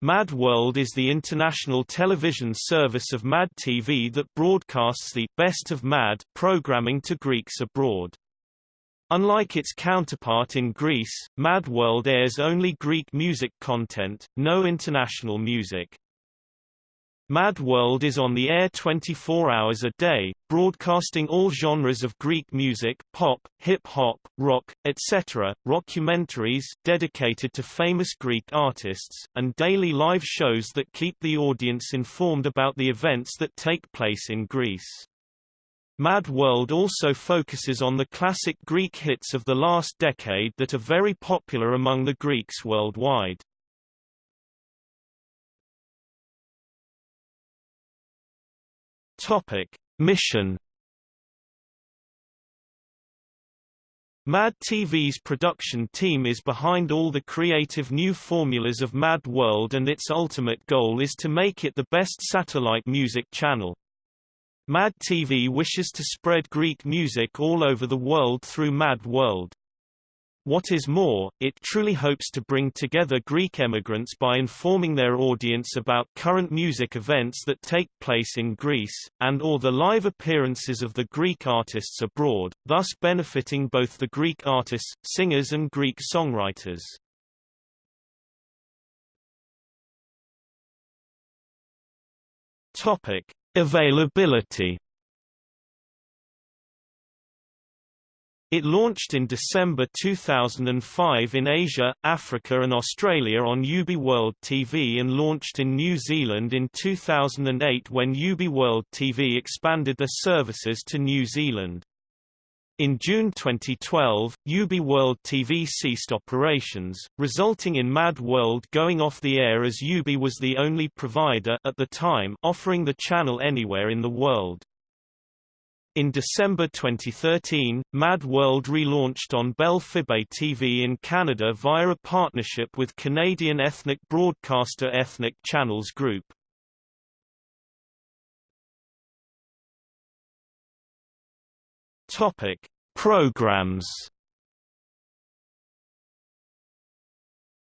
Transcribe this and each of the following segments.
Mad World is the international television service of Mad TV that broadcasts the Best of Mad programming to Greeks abroad. Unlike its counterpart in Greece, Mad World airs only Greek music content, no international music. Mad World is on the air 24 hours a day, broadcasting all genres of Greek music pop, hip-hop, rock, etc., rockumentaries dedicated to famous Greek artists, and daily live shows that keep the audience informed about the events that take place in Greece. Mad World also focuses on the classic Greek hits of the last decade that are very popular among the Greeks worldwide. Topic: Mission Mad TV's production team is behind all the creative new formulas of Mad World and its ultimate goal is to make it the best satellite music channel. Mad TV wishes to spread Greek music all over the world through Mad World. What is more, it truly hopes to bring together Greek emigrants by informing their audience about current music events that take place in Greece, and or the live appearances of the Greek artists abroad, thus benefiting both the Greek artists, singers and Greek songwriters. Topic. Availability It launched in December 2005 in Asia, Africa and Australia on UB World TV and launched in New Zealand in 2008 when UB World TV expanded their services to New Zealand. In June 2012, UB World TV ceased operations, resulting in Mad World going off the air as UB was the only provider at the time offering the channel anywhere in the world. In December 2013, Mad World relaunched on Bell Fibe TV in Canada via a partnership with Canadian ethnic broadcaster Ethnic Channels Group. Topic: Programs.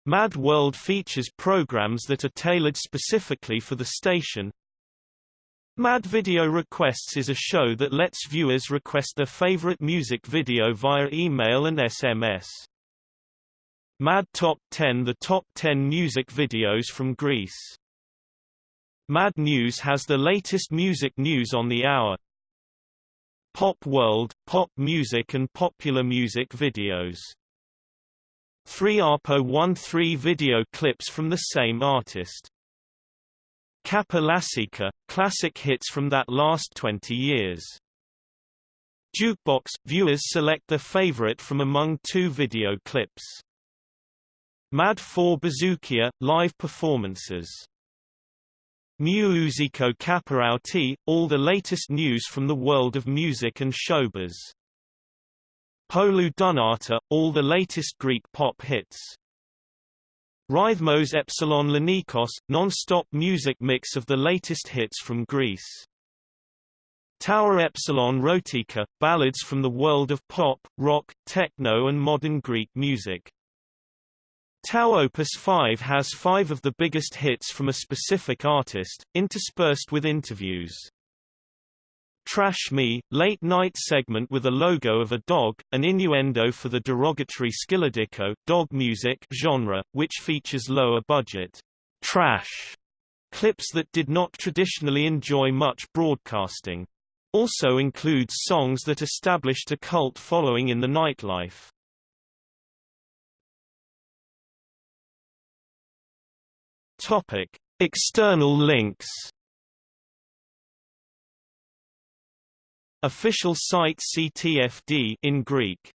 Mad World features programs that are tailored specifically for the station, Mad Video Requests is a show that lets viewers request their favorite music video via email and SMS. Mad Top 10 The top 10 music videos from Greece. Mad News has the latest music news on the hour. Pop World, pop music and popular music videos. 3ARPO 13 video clips from the same artist. Kappa classic hits from that last 20 years. Jukebox – Viewers select their favorite from among two video clips. Mad 4 Bouzoukia – Live performances. Musico Caparauti – All the latest news from the world of music and showbiz. Polu Dunata – All the latest Greek pop hits. Rhythmos Epsilon Lenikos, non-stop music mix of the latest hits from Greece. Tower Epsilon Rotika, ballads from the world of pop, rock, techno and modern Greek music. Tau Opus 5 has five of the biggest hits from a specific artist, interspersed with interviews. Trash Me, late-night segment with a logo of a dog, an innuendo for the derogatory skyladiko dog music genre, which features lower-budget trash clips that did not traditionally enjoy much broadcasting. Also includes songs that established a cult following in the nightlife. Topic: External links Official site CTFD in Greek